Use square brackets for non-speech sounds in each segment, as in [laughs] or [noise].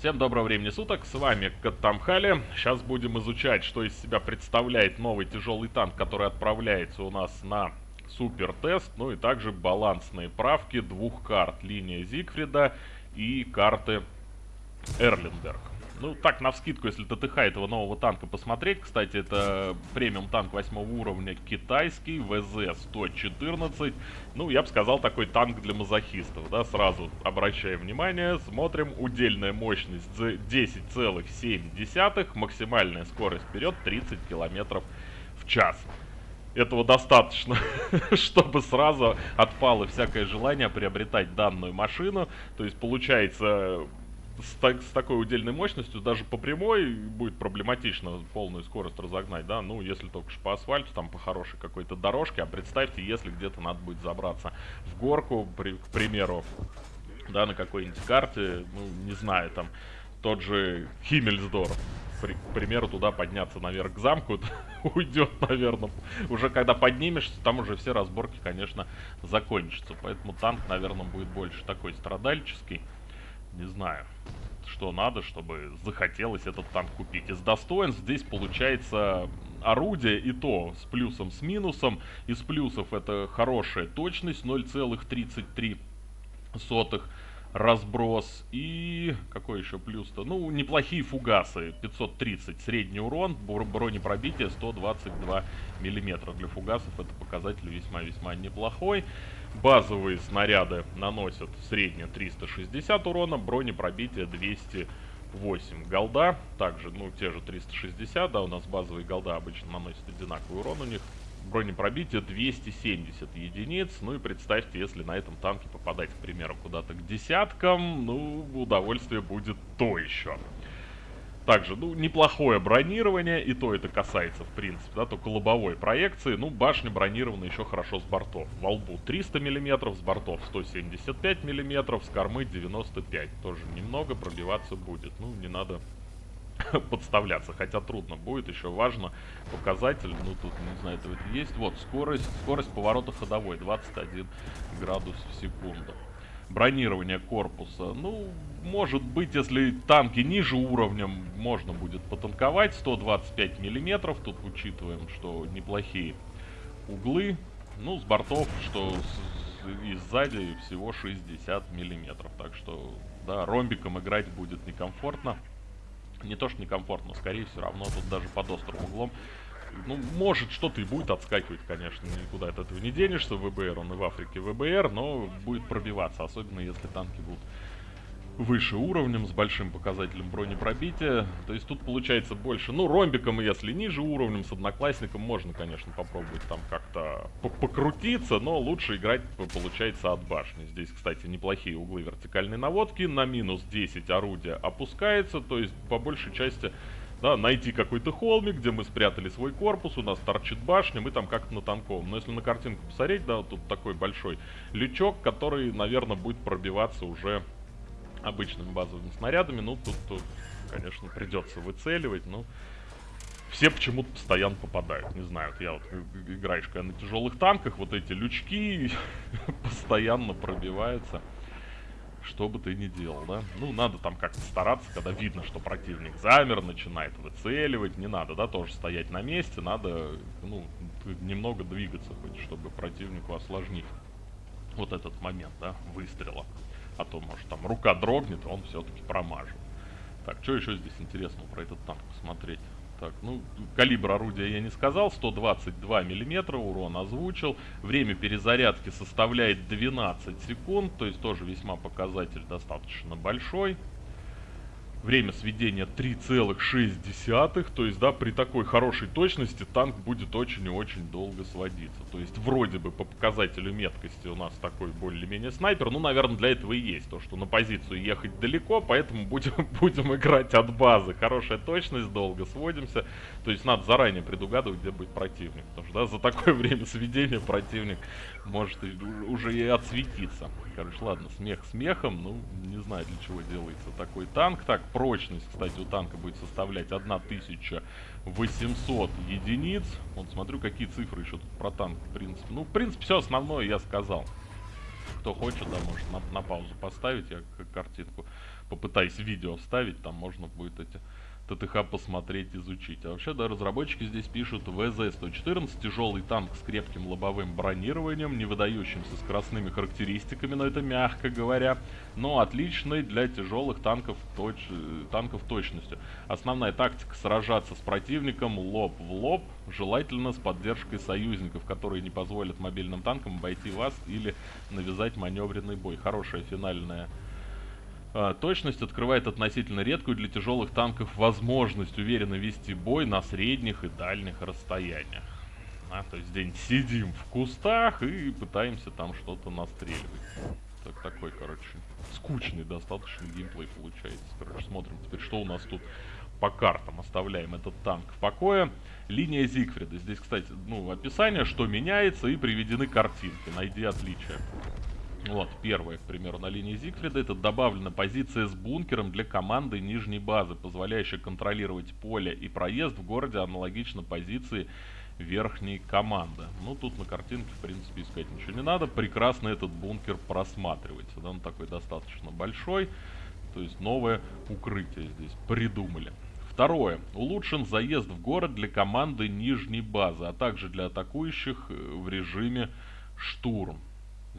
Всем доброго времени суток, с вами Каттамхали. Сейчас будем изучать, что из себя представляет новый тяжелый танк, который отправляется у нас на супер-тест. Ну и также балансные правки двух карт. Линия Зигфрида и карты Эрлинберг. Ну, так, на вскидку, если ТТХ этого нового танка посмотреть, кстати, это премиум танк 8 уровня китайский, ВЗ-114. Ну, я бы сказал, такой танк для мазохистов, да, сразу обращаем внимание, смотрим, удельная мощность 10,7, максимальная скорость вперед 30 километров в час. Этого достаточно, [laughs] чтобы сразу отпало всякое желание приобретать данную машину. То есть, получается, с, с такой удельной мощностью даже по прямой будет проблематично полную скорость разогнать, да, ну, если только по асфальту, там, по хорошей какой-то дорожке, а представьте, если где-то надо будет забраться в горку, при, к примеру, да, на какой-нибудь карте, ну, не знаю, там, тот же Химмельсдорф, к примеру, туда подняться наверх к замку, [laughs] уйдет, наверное. Уже когда поднимешься, там уже все разборки, конечно, закончатся. Поэтому танк, наверное, будет больше такой страдальческий. Не знаю, что надо, чтобы захотелось этот танк купить. Из достоинств здесь получается орудие и то с плюсом, с минусом. Из плюсов это хорошая точность 0,33 разброс и какой еще плюс-то? Ну, неплохие фугасы, 530 средний урон, бронепробитие 122 миллиметра. Для фугасов это показатель весьма-весьма неплохой. Базовые снаряды наносят среднее 360 урона, бронепробитие 208. Голда также, ну, те же 360, да, у нас базовые голда обычно наносят одинаковый урон у них. Бронепробитие 270 единиц. Ну и представьте, если на этом танке попадать, к примеру, куда-то к десяткам, ну, удовольствие будет то еще. Также, ну, неплохое бронирование, и то это касается, в принципе, да, только лобовой проекции. Ну, башня бронирована еще хорошо с бортов. Во лбу 300 мм, с бортов 175 мм, с кормы 95. Тоже немного пробиваться будет. Ну, не надо [laughs] подставляться, хотя трудно будет, еще важно показатель, ну тут, не знаю, это есть, вот, скорость, скорость поворота ходовой, 21 градус в секунду. Бронирование корпуса, ну, может быть, если танки ниже уровнем, можно будет потанковать, 125 миллиметров, тут учитываем, что неплохие углы, ну, с бортов, что с, и сзади всего 60 миллиметров, так что, да, ромбиком играть будет некомфортно. Не то что некомфортно, скорее все равно тут даже под острым углом. Ну, может, что-то и будет отскакивать, конечно, никуда от этого не денешься, ВБР, он и в Африке ВБР, но будет пробиваться, особенно если танки будут выше уровнем, с большим показателем бронепробития. То есть тут получается больше, ну, ромбиком, если ниже уровнем, с одноклассником можно, конечно, попробовать там как-то покрутиться, но лучше играть получается от башни. Здесь, кстати, неплохие углы вертикальной наводки, на минус 10 орудия опускается, то есть по большей части да, найти какой-то холмик, где мы спрятали свой корпус, у нас торчит башня, мы там как-то на танковом. Но если на картинку посмотреть, да, тут такой большой лючок, который, наверное, будет пробиваться уже обычными базовыми снарядами. Ну, тут, тут конечно, придется выцеливать, но все почему-то постоянно попадают. Не знаю, вот я вот играешь когда на тяжелых танках, вот эти лючки [laughs] постоянно пробиваются. Что бы ты ни делал, да? Ну, надо там как-то стараться, когда видно, что противник замер, начинает выцеливать. Не надо, да, тоже стоять на месте. Надо, ну, немного двигаться, хоть, чтобы противнику осложнить вот этот момент, да, выстрела. А то, может, там рука дрогнет, он все-таки промажет. Так, что еще здесь интересного про этот танк посмотреть? Так, ну, калибр орудия я не сказал, 122 миллиметра, урон озвучил. Время перезарядки составляет 12 секунд, то есть тоже весьма показатель достаточно большой. Время сведения 3,6, то есть, да, при такой хорошей точности танк будет очень и очень долго сводиться. То есть, вроде бы по показателю меткости у нас такой более-менее снайпер, ну, наверное, для этого и есть, то, что на позицию ехать далеко, поэтому будем, [laughs] будем играть от базы. Хорошая точность, долго сводимся, то есть, надо заранее предугадывать, где будет противник, потому что, да, за такое [laughs] время сведения противник может уже и отсветиться. Короче, ладно, смех смехом, ну, не знаю, для чего делается такой танк. Так, прочность, кстати, у танка будет составлять 1800 единиц. Вот смотрю, какие цифры еще тут про танк, в принципе. Ну, в принципе, все основное я сказал. Кто хочет, да, может на, на паузу поставить, я картинку попытаюсь видео вставить, там можно будет эти ТТХ посмотреть, изучить. А вообще, да, разработчики здесь пишут ВЗ-114, тяжелый танк с крепким лобовым бронированием, не выдающимся скоростными характеристиками, но это мягко говоря, но отличный для тяжелых танков, точ... танков точностью. Основная тактика сражаться с противником лоб в лоб, желательно с поддержкой союзников, которые не позволят мобильным танкам обойти вас или навязать маневренный бой. Хорошая финальная точность открывает относительно редкую для тяжелых танков возможность уверенно вести бой на средних и дальних расстояниях. А, то есть здесь сидим в кустах и пытаемся там что-то настреливать. Так, такой, короче, скучный достаточно геймплей получается. Короче, смотрим теперь, что у нас тут по картам. Оставляем этот танк в покое. Линия Зигфрида. Здесь, кстати, ну, описание, что меняется, и приведены картинки. Найди отличия. Вот, первое, к примеру, на линии Зигфрида, это добавлена позиция с бункером для команды нижней базы, позволяющая контролировать поле и проезд в городе аналогично позиции верхней команды. Ну, тут на картинке, в принципе, искать ничего не надо. Прекрасно этот бункер просматривается. Да, он такой достаточно большой. То есть новое укрытие здесь придумали. Второе. Улучшен заезд в город для команды нижней базы, а также для атакующих э, в режиме штурм.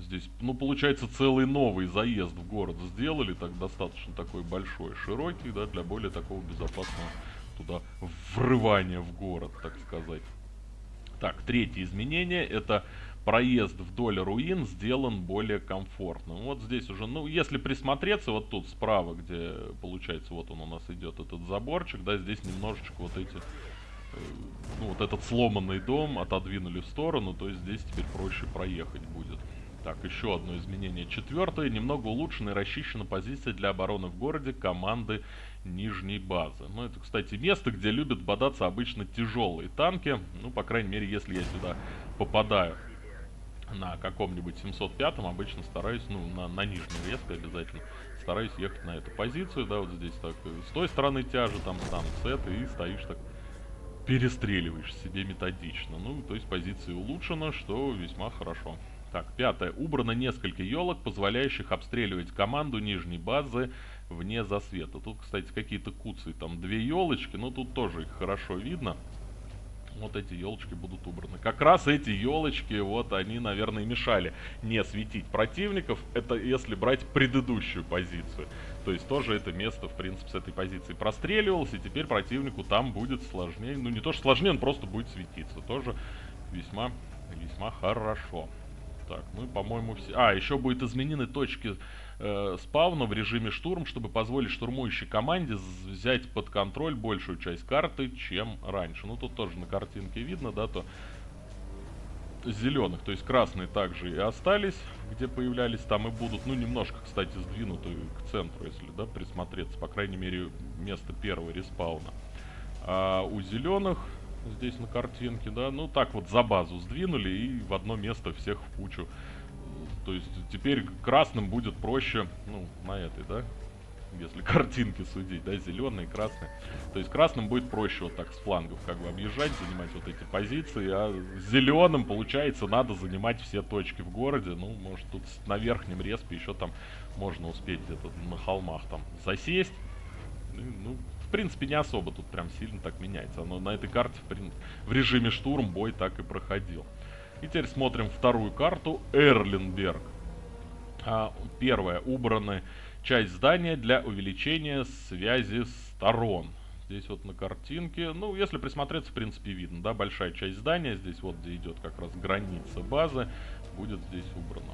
Здесь, ну, получается, целый новый заезд в город сделали, так достаточно такой большой, широкий, да, для более такого безопасного туда врывания в город, так сказать. Так, третье изменение, это проезд вдоль руин сделан более комфортным. Вот здесь уже, ну, если присмотреться, вот тут справа, где, получается, вот он у нас идет, этот заборчик, да, здесь немножечко вот эти, э, ну, вот этот сломанный дом отодвинули в сторону, то есть здесь теперь проще проехать будет. Так, еще одно изменение. Четвертое. Немного улучшена и расчищена позиция для обороны в городе команды нижней базы. Ну, это, кстати, место, где любят бодаться обычно тяжелые танки. Ну, по крайней мере, если я сюда попадаю на каком-нибудь 705-м, обычно стараюсь, ну, на, на нижней резко обязательно, стараюсь ехать на эту позицию, да, вот здесь так, с той стороны тяжи, там, там, с этой, и стоишь так, перестреливаешь себе методично. Ну, то есть позиция улучшена, что весьма хорошо. Так, пятое. Убрано несколько елок, позволяющих обстреливать команду нижней базы вне засвета. Тут, кстати, какие-то куцы. Там две елочки, но тут тоже их хорошо видно. Вот эти елочки будут убраны. Как раз эти елочки, вот они, наверное, мешали не светить противников. Это если брать предыдущую позицию. То есть тоже это место, в принципе, с этой позиции простреливалось. И теперь противнику там будет сложнее. Ну, не то, что сложнее, он просто будет светиться. Тоже весьма, весьма хорошо. Так, мы, по-моему, все... А, еще будет изменены точки э, спавна в режиме штурм, чтобы позволить штурмующей команде взять под контроль большую часть карты, чем раньше. Ну, тут тоже на картинке видно, да, то зеленых, то есть красные также и остались, где появлялись, там и будут, ну, немножко, кстати, сдвинуты к центру, если, да, присмотреться, по крайней мере, место первого респауна. А у зеленых здесь на картинке, да, ну так вот за базу сдвинули и в одно место всех в кучу. То есть теперь красным будет проще, ну, на этой, да, если [laughs] картинки судить, да, зеленые, красные. То есть красным будет проще вот так с флангов как бы объезжать, занимать вот эти позиции, а зеленым, получается, надо занимать все точки в городе. Ну, может тут на верхнем респе еще там можно успеть где-то на холмах там засесть. Ну, принципе, не особо тут прям сильно так меняется. Но на этой карте в, в режиме штурм бой так и проходил. И теперь смотрим вторую карту. Эрленберг. А, первая. Убраны часть здания для увеличения связи сторон. Здесь вот на картинке, ну, если присмотреться, в принципе, видно, да, большая часть здания, здесь вот, где идет как раз граница базы, будет здесь убрана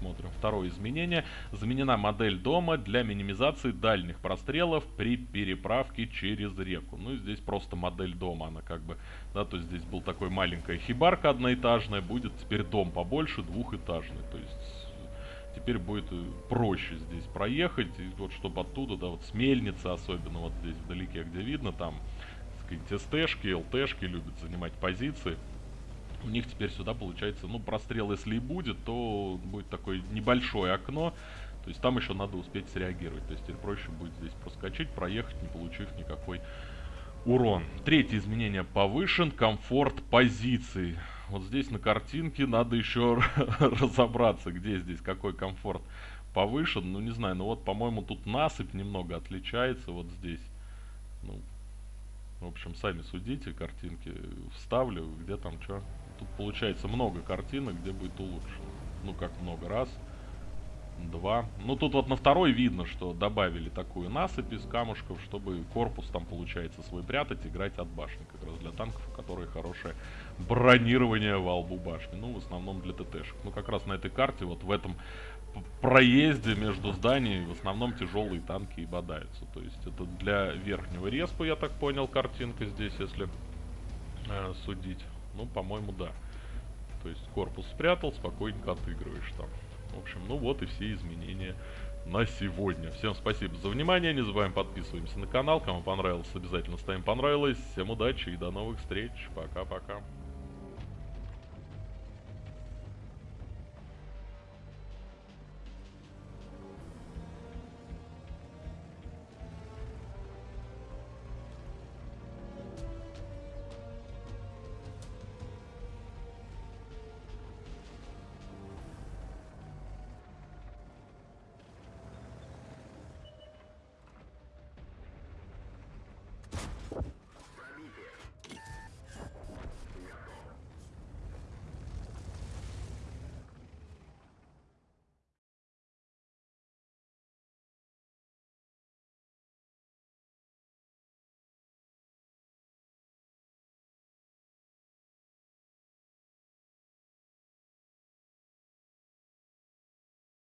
смотрим. Второе изменение. Заменена модель дома для минимизации дальних прострелов при переправке через реку. Ну, здесь просто модель дома, она как бы, да, то есть здесь был такой маленькая хибарка одноэтажная, будет теперь дом побольше, двухэтажный. То есть теперь будет э, проще здесь проехать, и вот чтобы оттуда, да, вот с мельницы особенно, вот здесь вдалеке, где видно, там, сказать, СТшки, ЛТшки любят занимать позиции у них теперь сюда получается, ну, прострел если и будет, то будет такое небольшое окно. То есть там еще надо успеть среагировать. То есть теперь проще будет здесь проскочить, проехать, не получив никакой урон. Третье изменение повышен. Комфорт позиции. Вот здесь на картинке надо еще [laughs] разобраться, где здесь какой комфорт повышен. Ну, не знаю, ну вот, по-моему, тут насыпь немного отличается вот здесь. Ну, в общем, сами судите, картинки вставлю, где там что. Тут получается много картинок, где будет улучшено. Ну, как много раз. Два. Ну, тут вот на второй видно, что добавили такую насыпь из камушков, чтобы корпус там, получается, свой прятать, играть от башни. Как раз для танков, у которых хорошее бронирование во лбу башни. Ну, в основном для ТТшек. Ну, как раз на этой карте, вот в этом проезде между зданиями в основном тяжелые танки и бодаются. То есть это для верхнего респа, я так понял, картинка здесь, если э, судить. Ну, по-моему, да. То есть корпус спрятал, спокойненько отыгрываешь там. В общем, ну вот и все изменения на сегодня. Всем спасибо за внимание, не забываем подписываемся на канал. Кому понравилось, обязательно ставим понравилось. Всем удачи и до новых встреч. Пока-пока.